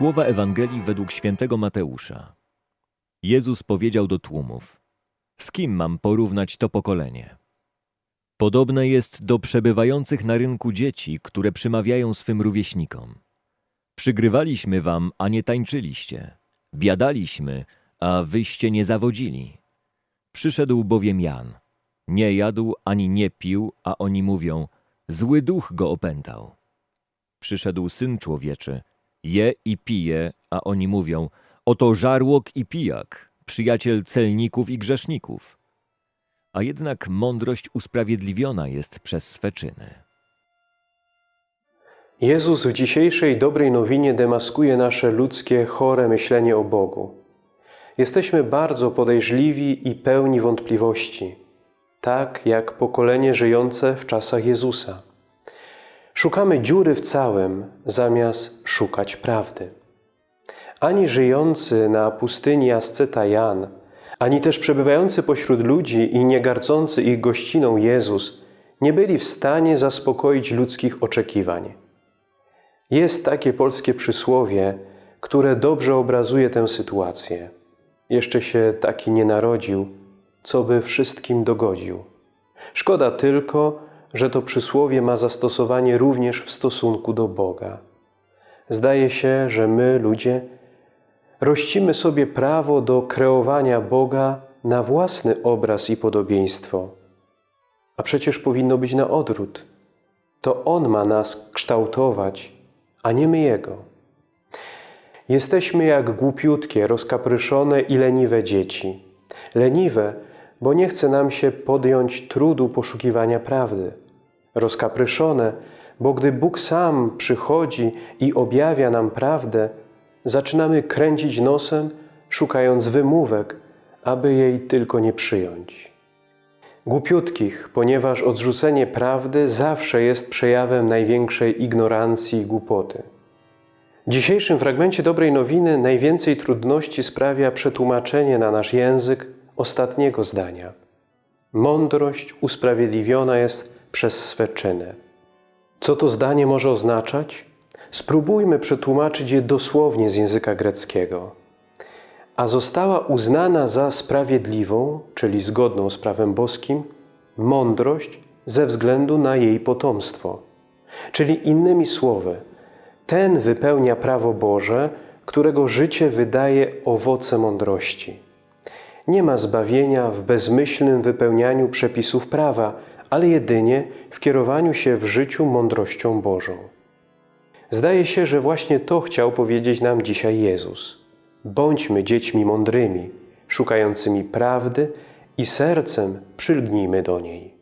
Słowa Ewangelii według świętego Mateusza. Jezus powiedział do tłumów: Z kim mam porównać to pokolenie? Podobne jest do przebywających na rynku dzieci, które przymawiają swym rówieśnikom. Przygrywaliśmy wam, a nie tańczyliście. Biadaliśmy, a wyście nie zawodzili. Przyszedł bowiem Jan. Nie jadł ani nie pił, a oni mówią: Zły duch go opętał. Przyszedł syn człowieczy, je i pije, a oni mówią: Oto żarłok i pijak, przyjaciel celników i grzeszników. A jednak mądrość usprawiedliwiona jest przez swe czyny. Jezus w dzisiejszej dobrej nowinie demaskuje nasze ludzkie, chore myślenie o Bogu. Jesteśmy bardzo podejrzliwi i pełni wątpliwości, tak jak pokolenie żyjące w czasach Jezusa. Szukamy dziury w całym, zamiast szukać prawdy. Ani żyjący na pustyni asceta Jan, ani też przebywający pośród ludzi i nie gardzący ich gościną Jezus nie byli w stanie zaspokoić ludzkich oczekiwań. Jest takie polskie przysłowie, które dobrze obrazuje tę sytuację. Jeszcze się taki nie narodził, co by wszystkim dogodził. Szkoda tylko, że to przysłowie ma zastosowanie również w stosunku do Boga. Zdaje się, że my, ludzie, rościmy sobie prawo do kreowania Boga na własny obraz i podobieństwo. A przecież powinno być na odwrót. To On ma nas kształtować, a nie my Jego. Jesteśmy jak głupiutkie, rozkapryszone i leniwe dzieci. Leniwe, bo nie chce nam się podjąć trudu poszukiwania prawdy. Rozkapryszone, bo gdy Bóg sam przychodzi i objawia nam prawdę, zaczynamy kręcić nosem, szukając wymówek, aby jej tylko nie przyjąć. Głupiutkich, ponieważ odrzucenie prawdy zawsze jest przejawem największej ignorancji i głupoty. W dzisiejszym fragmencie dobrej nowiny najwięcej trudności sprawia przetłumaczenie na nasz język ostatniego zdania. Mądrość usprawiedliwiona jest przez swe czyny. Co to zdanie może oznaczać? Spróbujmy przetłumaczyć je dosłownie z języka greckiego. A została uznana za sprawiedliwą, czyli zgodną z prawem boskim, mądrość ze względu na jej potomstwo. Czyli innymi słowy, ten wypełnia prawo Boże, którego życie wydaje owoce mądrości. Nie ma zbawienia w bezmyślnym wypełnianiu przepisów prawa, ale jedynie w kierowaniu się w życiu mądrością Bożą. Zdaje się, że właśnie to chciał powiedzieć nam dzisiaj Jezus. Bądźmy dziećmi mądrymi, szukającymi prawdy i sercem przylgnijmy do niej.